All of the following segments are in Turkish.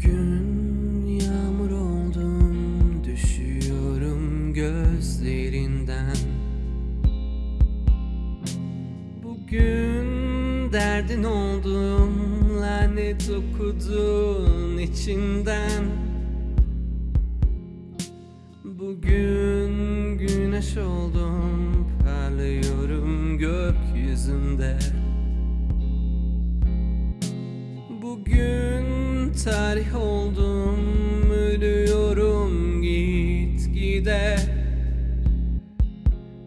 Bugün yağmur oldum Düşüyorum gözlerinden. Bugün derdin oldum Lanet okudun içinden. Bugün güneş oldum Parlıyorum gökyüzünde. Bugün tarih oldum Ölüyorum git gide.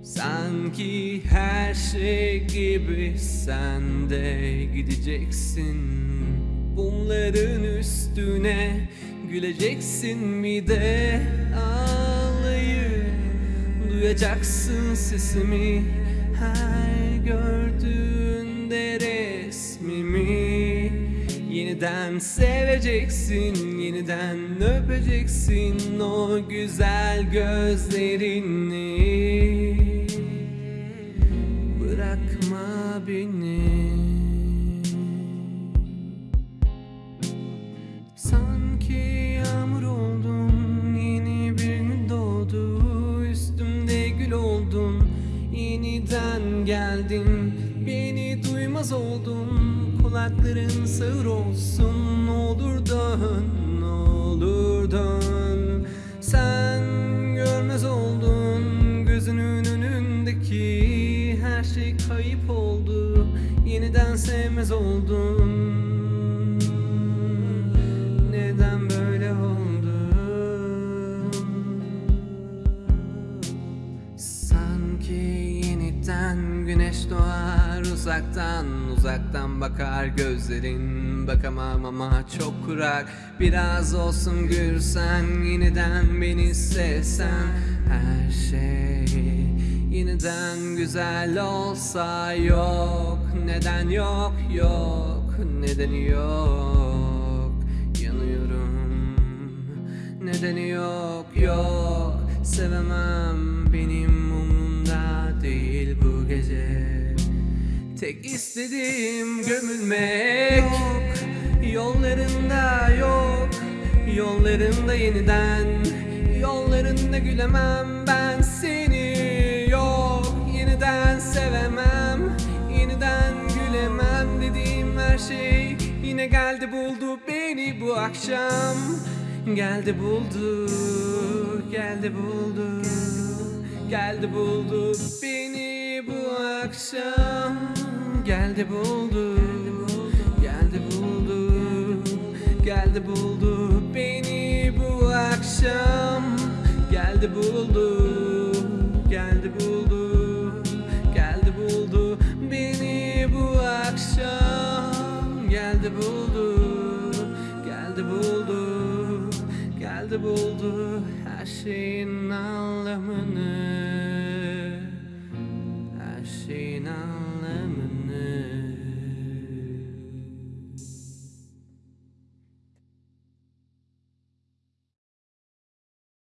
Sanki her şey gibi sen de gideceksin. Bunların üstüne güleceksin mi de. Ağlayıp Duyacaksın sesimi her Yeniden seveceksin, yeniden öpeceksin o güzel gözlerini. Bırakma beni. Sanki Yeniden geldin Beni duymaz oldun Kulakların sağır olsun. Ne olur dön Ne olur dön. Sen görmez oldun. Gözünün önündeki Her şey kayıp oldu. Yeniden sevmez oldun. Neden böyle oldu? Sanki yeniden güneş doğar uzaktan Uzaktan bakar gözlerin. Bakamam ama çok kurak Biraz olsun gülsen Yeniden beni sevsen Her şey. Yeniden güzel olsa Yok. Neden yok yok. Nedeni yok. Yanıyorum. Nedeni yok yok. Sevemem Tek istediğim gömülmek. Yok Yollarında yok Yollarında yeniden. Yollarında gülemem ben seni Yok. Yeniden sevemem Yeniden gülemem. Dediğim her şey Yine geldi buldu beni bu akşam. Geldi buldu Geldi buldu. Geldi buldu beni bu akşam Geldi buldu Geldi buldu Geldi buldu beni bu akşam. Geldi buldu Geldi buldu Geldi buldu beni bu akşam. Geldi buldu Geldi buldu Geldi buldu her şeyin anlamını